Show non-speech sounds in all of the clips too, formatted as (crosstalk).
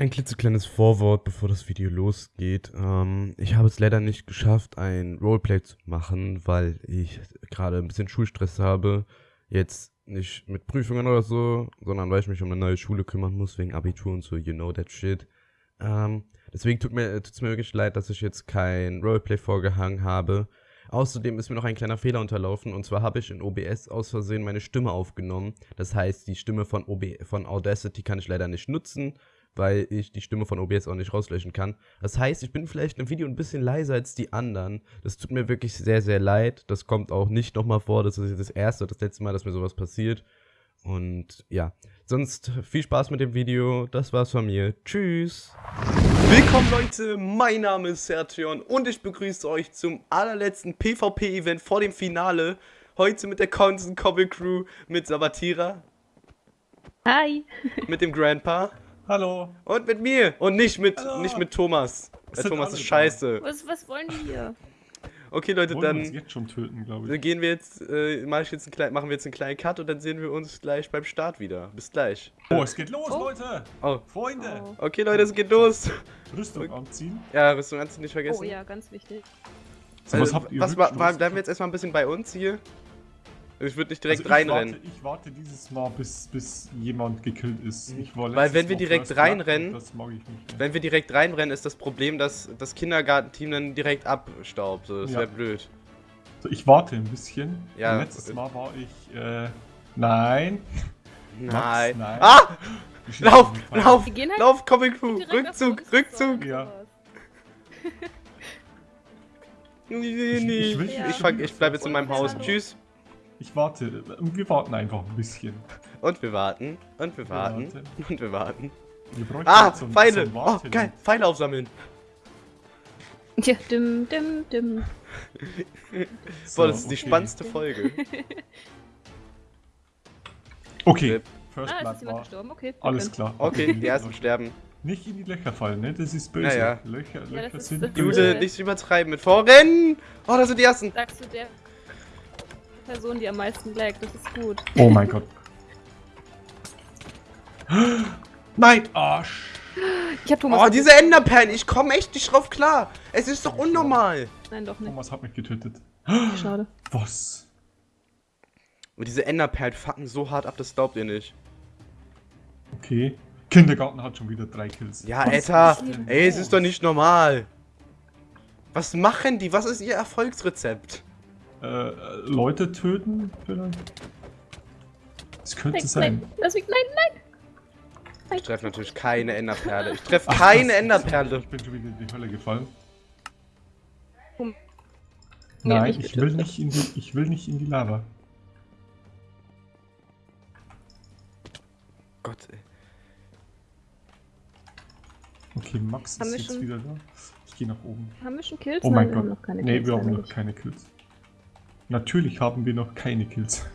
Ein klitzekleines Vorwort, bevor das Video losgeht. Ähm, ich habe es leider nicht geschafft, ein Roleplay zu machen, weil ich gerade ein bisschen Schulstress habe. Jetzt nicht mit Prüfungen oder so, sondern weil ich mich um eine neue Schule kümmern muss, wegen Abitur und so, you know that shit. Ähm, deswegen tut mir, mir wirklich leid, dass ich jetzt kein Roleplay vorgehangen habe. Außerdem ist mir noch ein kleiner Fehler unterlaufen und zwar habe ich in OBS aus Versehen meine Stimme aufgenommen. Das heißt, die Stimme von, OB von Audacity kann ich leider nicht nutzen weil ich die Stimme von OBS auch nicht rauslöschen kann. Das heißt, ich bin vielleicht im Video ein bisschen leiser als die anderen. Das tut mir wirklich sehr, sehr leid. Das kommt auch nicht nochmal vor. Das ist das erste oder das letzte Mal, dass mir sowas passiert. Und ja, sonst viel Spaß mit dem Video. Das war's von mir. Tschüss. Willkommen Leute, mein Name ist Sertion und ich begrüße euch zum allerletzten PvP-Event vor dem Finale. Heute mit der Constant Cobble Crew, mit Sabatira. Hi. Mit dem Grandpa. Hallo. Und mit mir. Und nicht mit, nicht mit Thomas. Der Thomas ist scheiße. Was, was wollen die hier? Okay, Leute, Wollen dann wir uns jetzt schon töten, glaube ich. dann gehen wir jetzt, äh, mach ich jetzt einen kleinen, machen wir jetzt einen kleinen Cut und dann sehen wir uns gleich beim Start wieder. Bis gleich. Oh, es geht los, Oh. Leute. Oh. Freunde. Oh. Okay, Leute, es geht los. (laughs) Rüstung anziehen. Ja, Rüstung du nicht vergessen. oh ja, ganz wichtig. So, Also, was habt ihr was, bleiben wir jetzt erstmal ein bisschen bei uns hier? Ich würde nicht direkt Also ich reinrennen. Warte, ich warte dieses Mal, bis, bis jemand gekillt ist. Ich war Mhm. Weil wenn wir direkt reinrennen- und Das mag ich nicht. Ja. Wenn wir direkt reinrennen, ist das Problem, dass das Kindergartenteam dann direkt abstaubt. So, das Ja. wäre blöd. So, ich warte ein bisschen. Ja. Letztes Mal war ich. Äh, nein. Nein. nein. Ah! Lauf! Lauf! Wir gehen halt Lauf, Comic Crew! Rückzug! Rückzug! Ja. Nee, Ich- nee. ich Ich, schon ich bleib jetzt in meinem Haus. Tschüss. Ich warte. Wir warten einfach ein bisschen. Und wir warten. Und wir Wir warten. warten. (laughs) Und wir warten. Wir bräuchten Ah! ein- Pfeile! ein Oh, Warten- geil! Pfeile aufsammeln. Ja, dim, dim, dim. So, (laughs) Boah, das ist die okay. spannendste Folge. Okay. First Ah, Blood war. gestorben. Okay. Alles klar. Okay, die ersten sterben. Nicht in die Löcher fallen, ne? Das ist böse. Ja, ja. Löcher, Ja, Löcher das ist- sind böse. Jule, nicht übertreiben mit Vorrennen! Oh, das sind die ersten. Sagst du der Person, die am meisten laggt, das ist gut. Oh mein Gott. Nein! Arsch! Ich hab Thomas. Oh, diese Enderperlen, ich komme echt nicht drauf klar. Es ist doch unnormal. Nein, doch nicht. Thomas hat mich getötet. Schade. Was? Und diese Enderperlen fucken so hart ab, das glaubt ihr nicht. Okay. Kindergarten hat schon wieder drei Kills. Ja, Was Alter, ey, es ist doch nicht normal. Was machen die? Was ist ihr Erfolgsrezept? Äh, Leute töten vielleicht? Das könnte Nein, sein. nein, lass mich, nein, nein. Ich treffe natürlich keine Enderperle. Ich treffe keine Enderperle. Ich bin schon wieder in die Hölle gefallen. Hm. Nein, ich will nicht in die, ich will nicht in die Lava. Gott, ey. Okay, Max Haben ist jetzt schon- wieder da. Ich gehe nach oben. Haben wir schon Kills? Oh mein Nein, wir Gott. haben noch keine nee, Kills. wir haben noch keine Kills. Natürlich haben wir noch keine Kills.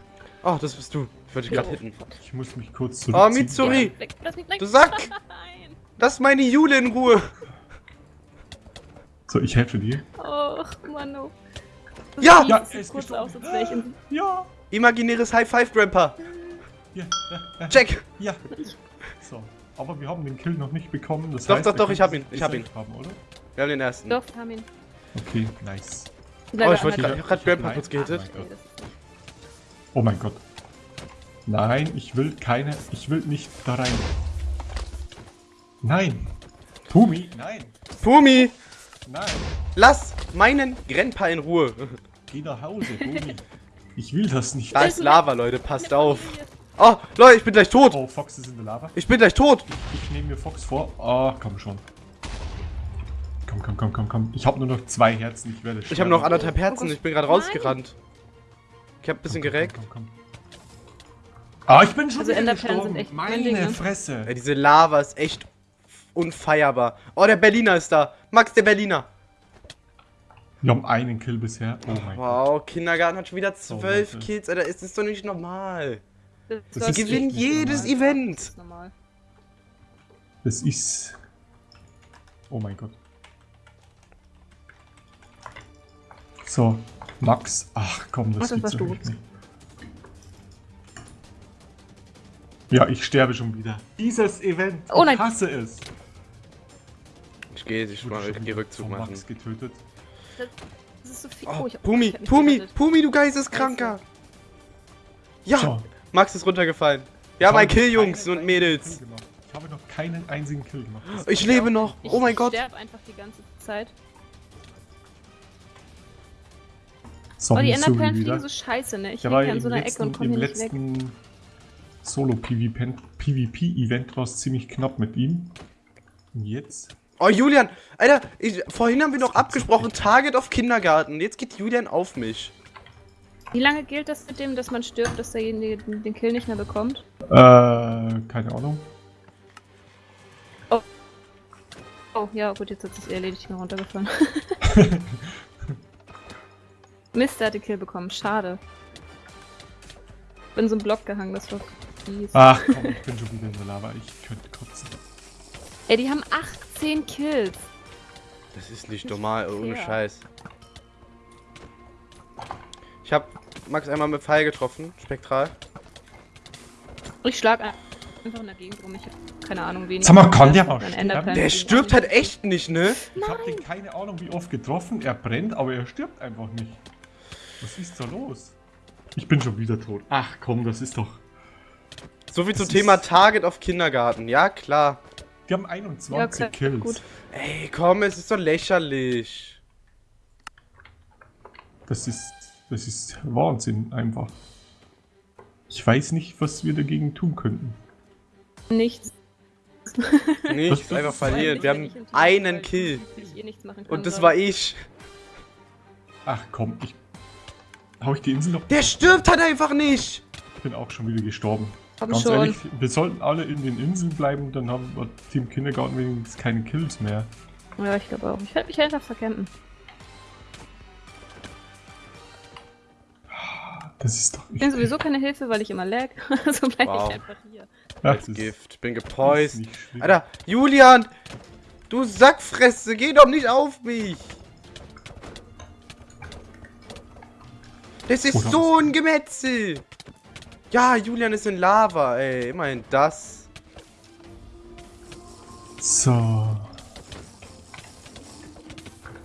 Oh, das bist du. Ich wollte dich gerade Oh, hitten. Ich muss mich kurz Oh. Mitsuri! Ja, weg, lass mich, nein. Du Sack! Nein. Lass meine Jule in Ruhe! So, ich helfe dir. Och, Mano. Ja! Das Ja, er ist kurz als wäre ich in... Ja! Imaginäres High Five, Grandpa! Ja, ja, ja. Check! Ja. So, aber wir haben den Kill noch nicht bekommen. Das Doch, heißt, doch, wir doch, ich hab ihn, ich hab ihn. Haben, oder? Wir haben den ersten. Doch, haben ihn. Okay, nice. Oh, ich wollte ich grad Grandpa kurz gehittet. Oh mein Oh Gott. Nein, ich will keine. Ich will nicht da rein. Nein. Tumi, nein. Pumi! Nein. Lass meinen Grandpa in Ruhe! (laughs) Geh nach Hause, Tumi. Ich will das nicht. Da ist Lava, Leute, passt auf! Oh, Leute, ich bin gleich tot! Oh, Fox ist in der Lava. Ich bin gleich tot! Ich nehme mir Fox vor. Ah, komm schon. Komm, komm, komm, komm, komm. Ich habe nur noch zwei Herzen. Ich werde Ich habe noch sterben. anderthalb Herzen, Gott. ich bin gerade rausgerannt. Ich hab ein bisschen Komm, komm, gereckt. komm, komm, komm. Ah, ich bin schon Also wieder gestorben. sind echt mein Meine Ding, ne? Fresse. Ey, diese Lava ist echt unfeierbar. Oh, der Berliner ist da. Max, der Berliner. Wir haben einen Kill bisher. Oh mein Gott. Wow, Kindergarten hat schon wieder So, zwölf Leute. Kills. Alter, ist das doch nicht normal. Das Das Die ist gewinnen jedes normal. Event. ist normal. Das ist. Oh mein Gott. So, Max. Ach komm, das Ach, das gibt's nicht. Ja, ich sterbe schon wieder. Dieses Event. Oh nein. Ich hasse es. ich gehe, ich schon ich geh wieder Rückzug machen. Max getötet. Das ist so viel. Oh, ich hab- Pumi, ich Pumi, gerettet. Pumi, du Geisteskranker. Ja, So. Max ist runtergefallen. Wir haben Ich ein habe Kill, Jungs und Mädels. Ich habe noch keinen einzigen Kill gemacht. Ich lebe noch. Ich Oh mein Gott. sterb einfach die ganze Zeit. Oh, die Zombie Enderperlen Zombie fliegen so scheiße, ne? Ich war hänge hier an im so einer Ecke letzten, und komme im hier nicht weg. letzten Solo-PvP-Event war es ziemlich knapp mit ihm. Und jetzt? Oh, Julian, Alter, ich, vorhin haben wir noch abgesprochen. Target auf Kindergarten. Jetzt geht Julian auf mich. Wie lange gilt das mit dem, dass man stirbt, dass derjenige den den Kill nicht mehr bekommt? Äh, keine Ahnung. Oh, ja, gut, jetzt hat sich erledigt, ich bin runtergefallen. (laughs) (laughs) Mist, der hat den Kill bekommen, schade. Bin so ein Block gehangen, das war fies. Ach komm, (laughs) ich bin schon wieder in der Lava. Ich könnte kotzen. Ey, die haben 18 Kills. Das ist nicht Nicht normal, ohne fair. Scheiß. Ich hab Max einmal mit Pfeil getroffen, spektral. Ich schlag ein- einfach in der Gegend rum, ich hab keine Ahnung, wen. Sag mal, kann der mal sterben? Der stirbt halt echt nicht, ne? Ich habe den keine Ahnung wie oft getroffen. Er brennt, aber er stirbt einfach nicht. Was ist da los? Ich bin schon wieder tot. Ach komm, das ist doch. So viel zum Thema Target auf Kindergarten. Ja, klar. Die haben 21 Ja, klar, Kills. gut. Ey, komm, es ist doch lächerlich. Das ist. Das ist Wahnsinn einfach. Ich weiß nicht, was wir dagegen tun könnten. Nichts. Nichts, einfach verliert. Wir haben einen Kill. Und das war ich. Ach komm, ich. Hau ich die Insel noch? Der stirbt halt einfach nicht. Ich bin auch schon wieder gestorben. Komm Ganz schon. ehrlich, wir sollten alle in den Inseln bleiben, dann haben wir Team Kindergarten wenigstens keine Kills mehr. Ja, ich glaube auch. Ich werde mich einfach verkämpfen. Das ist doch. Ich bin sowieso keine Hilfe, weil ich immer lag. (laughs) Also bleibe Wow. ich einfach hier. Ach, Als Gift. Bin gepoist. Alter, Julian! Du Sackfresse, geh doch nicht auf mich! Das ist Oder so ein Gemetzel! Ja, Julian ist in Lava, ey. Immerhin das. So.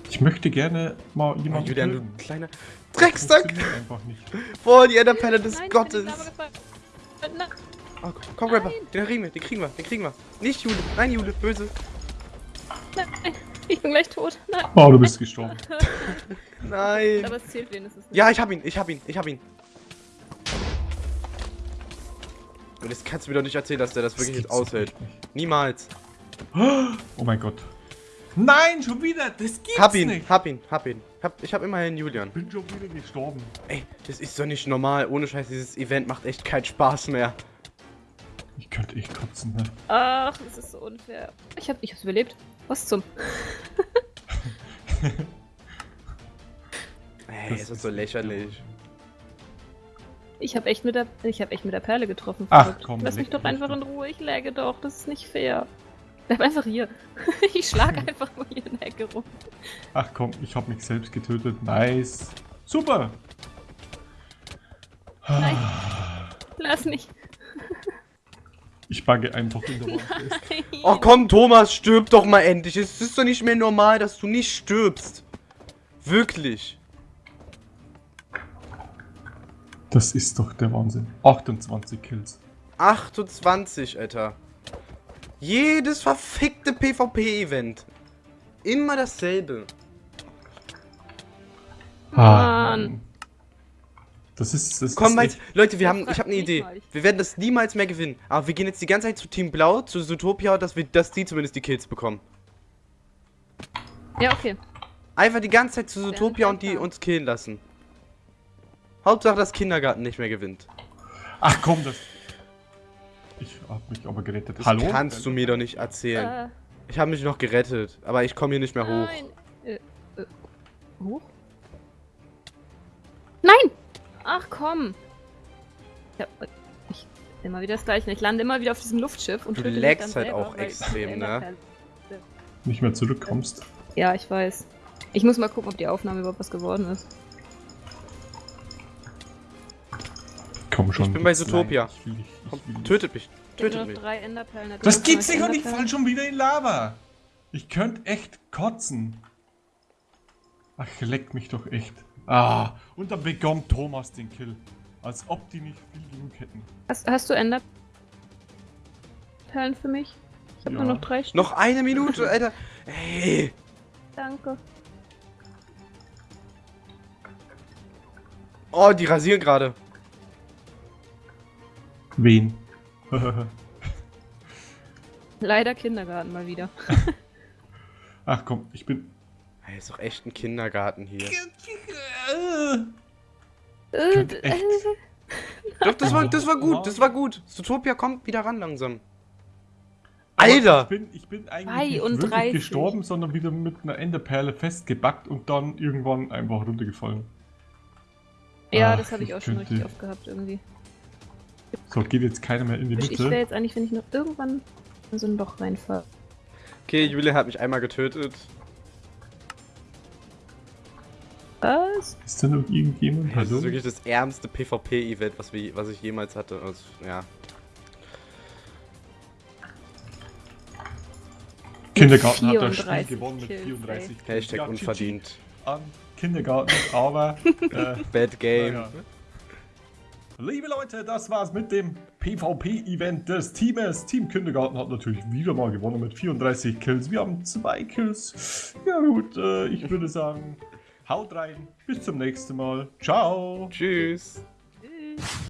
Ich möchte gerne mal Oh, jemanden Julian, du kleiner Drecksack! einfach nicht. Boah, die Enderperle des Nein, Gottes! Oh, komm, Rapper, den kriegen wir, den kriegen wir, den kriegen wir. Nicht Jule, nein, Jule, böse. Nein, ich bin gleich tot. Nein. Oh, du bist gestorben. (laughs) Nein. Aber es zählt wenigstens nicht. Ja, ich hab ihn, ich hab ihn, ich hab ihn. Und das kannst du mir doch nicht erzählen, dass der das wirklich gibt's jetzt aushält. nicht. Niemals. Oh mein Gott. Nein, schon wieder. Das gibt's Hab ihn, nicht. hab ihn, hab ihn. Hab, ich hab immerhin Julian. Ich bin schon wieder gestorben. Ey, das ist doch nicht normal. Ohne Scheiß, dieses Event macht echt keinen Spaß mehr. Ich könnte echt kotzen, ne? Ach, das ist so unfair. Ich hab, ich hab's überlebt. Was zum? (laughs) Ey, Das das ist so lächerlich. Ich hab echt mit der, ich hab echt mit der Perle getroffen. Ach, komm, Lass mich doch einfach in Ruhe. Ich läge doch. Das ist nicht fair. Bleib einfach hier. (laughs) ich schlag (laughs) einfach nur hier in der Ecke rum. Ach komm, ich habe mich selbst getötet. Nice. Super. Nein. Lass mich. Ich bugge einfach in der Wand. (laughs) Oh komm, Thomas, stirb doch mal endlich. Es ist doch nicht mehr normal, dass du nicht stirbst. Wirklich. Das ist doch der Wahnsinn. 28 Kills. 28, Alter. Jedes verfickte PvP-Event. Immer dasselbe. Mann. Das ist. Das Komm, ist Leute, wir haben, ich habe eine Idee. Wir werden das niemals mehr gewinnen. Aber wir gehen jetzt die ganze Zeit zu Team Blau, zu Zootopia, dass wir, dass die zumindest die Kills bekommen. Ja, okay. Einfach die ganze Zeit zu Zootopia und die uns killen lassen. Hauptsache, dass Kindergarten nicht mehr gewinnt. Ach komm, das. Ich hab mich aber gerettet. Das Hallo? kannst du mir doch nicht erzählen. Äh, Ich habe mich noch gerettet, aber ich komme hier nicht mehr hoch. nein. Äh, äh, hoch? Nein! Ach komm. Ja, ich immer wieder das gleiche. Ich lande immer wieder auf diesem Luftschiff und Du lagst halt selber, auch extrem, ne? Nicht mehr zurückkommst. Ja, ich weiß. Ich muss mal gucken, ob die Aufnahme überhaupt was geworden ist. Komm schon. Ich bin bei Zootopia. Ich will ich Komm, tötet mich. Ich habe Tötet noch mich. drei Enderperlen. da Das gibt's nicht und ich fall schon wieder in Lava. Ich könnte echt kotzen. Ach, leck mich doch echt. Ah, und dann bekommt Thomas den Kill. Als ob die nicht viel genug hätten. Hast, hast du Enderperlen für mich? Ich habe Ja. nur noch drei Stück. Noch eine Minute, Alter. Ey. Danke. Oh, die rasieren gerade. Wen? (laughs) Leider Kindergarten mal wieder. (laughs) Ach komm, ich bin. Ey, ist doch echt ein Kindergarten hier. Äh, echt- Doch, das war, das war gut, das war gut. Zootopia kommt wieder ran langsam. Alter! Ich bin, ich bin eigentlich nicht 32. wirklich gestorben, sondern wieder mit einer Enderperle festgebackt und dann irgendwann einfach runtergefallen. ja, Ach, das habe ich auch schon richtig oft gehabt irgendwie. So, geht jetzt keiner mehr in die Ich wäre Mitte. jetzt eigentlich, wenn ich noch irgendwann in so ein Loch reinfahre. Okay, Julia hat mich einmal getötet. Was? Ist da noch irgendjemand? Das ist Hallo? wirklich das ärmste PvP-Event, was, wir- was ich jemals hatte. Also, ja. Kindergarten hat das 34 Spiel gewonnen mit Kills, 34 Kills. Hashtag unverdient. An Kindergarten, aber. (laughs) äh, Bad Game. naja. Liebe Leute, das war's mit dem PvP-Event des Teams. Team Kindergarten hat natürlich wieder mal gewonnen mit 34 Kills. Wir haben zwei Kills. Ja gut, äh, ich würde sagen, haut rein. Bis zum nächsten Mal. Ciao. Tschüss. Tschüss.